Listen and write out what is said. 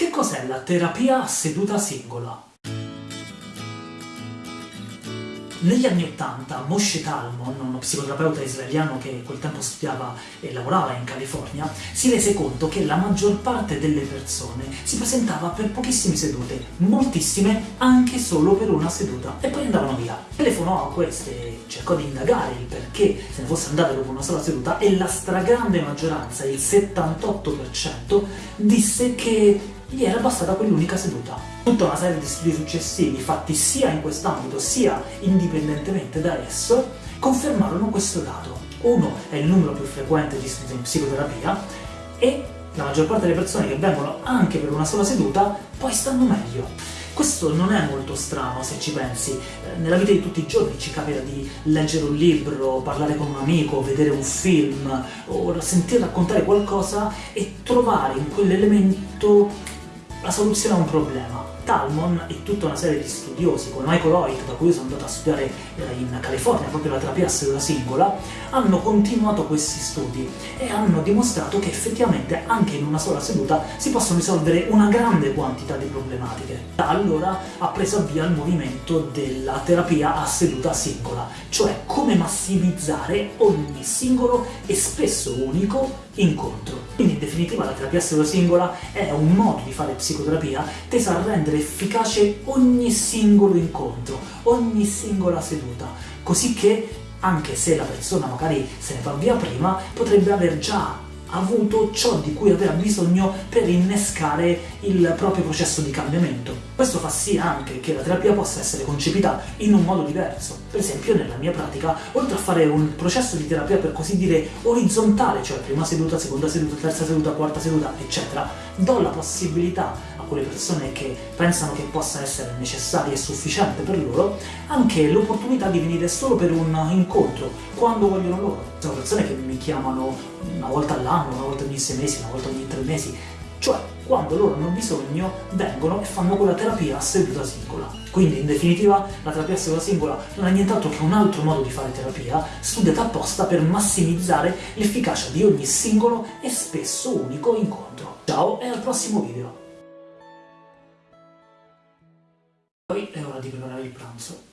Che cos'è la terapia a seduta singola? Negli anni Ottanta Moshe Talmon, uno psicoterapeuta israeliano che quel tempo studiava e lavorava in California, si rese conto che la maggior parte delle persone si presentava per pochissime sedute, moltissime anche solo per una seduta, e poi andavano via. Telefonò a queste, cercò di indagare il perché se ne fosse andate dopo una sola seduta e la stragrande maggioranza, il 78%, disse che gli era bastata quell'unica seduta. Tutta una serie di studi successivi, fatti sia in quest'ambito sia indipendentemente da esso, confermarono questo dato. Uno è il numero più frequente di studi in psicoterapia e la maggior parte delle persone che vengono anche per una sola seduta poi stanno meglio. Questo non è molto strano se ci pensi, eh, nella vita di tutti i giorni ci capita di leggere un libro, parlare con un amico, vedere un film o sentire raccontare qualcosa e trovare in quell'elemento la soluzione a un problema. Talmon e tutta una serie di studiosi, come Michael Hoyt, da cui io sono andato a studiare eh, in California, proprio la terapia a seduta singola, hanno continuato questi studi e hanno dimostrato che effettivamente anche in una sola seduta si possono risolvere una grande quantità di problematiche. Da allora ha preso avvio il movimento della terapia a seduta singola, cioè come massimizzare ogni singolo e spesso unico incontro. Quindi in definitiva la terapia a seduta singola è un modo di fare psicoterapia tesa a rendere efficace ogni singolo incontro, ogni singola seduta, così che anche se la persona magari se ne va via prima, potrebbe aver già avuto ciò di cui aveva bisogno per innescare il proprio processo di cambiamento. Questo fa sì anche che la terapia possa essere concepita in un modo diverso. Per esempio nella mia pratica, oltre a fare un processo di terapia per così dire orizzontale, cioè prima seduta, seconda seduta, terza seduta, quarta seduta, eccetera, do la possibilità a quelle persone che pensano che possa essere necessaria e sufficiente per loro anche l'opportunità di venire solo per un incontro, quando vogliono loro. Sono persone che mi chiamano una volta all'anno, una volta ogni sei mesi, una volta ogni tre mesi, cioè quando loro hanno bisogno vengono e fanno quella terapia a seduta singola. Quindi in definitiva la terapia a seduta singola non è nient'altro che un altro modo di fare terapia studiata apposta per massimizzare l'efficacia di ogni singolo e spesso unico incontro. Ciao e al prossimo video! Poi è ora di preparare il pranzo.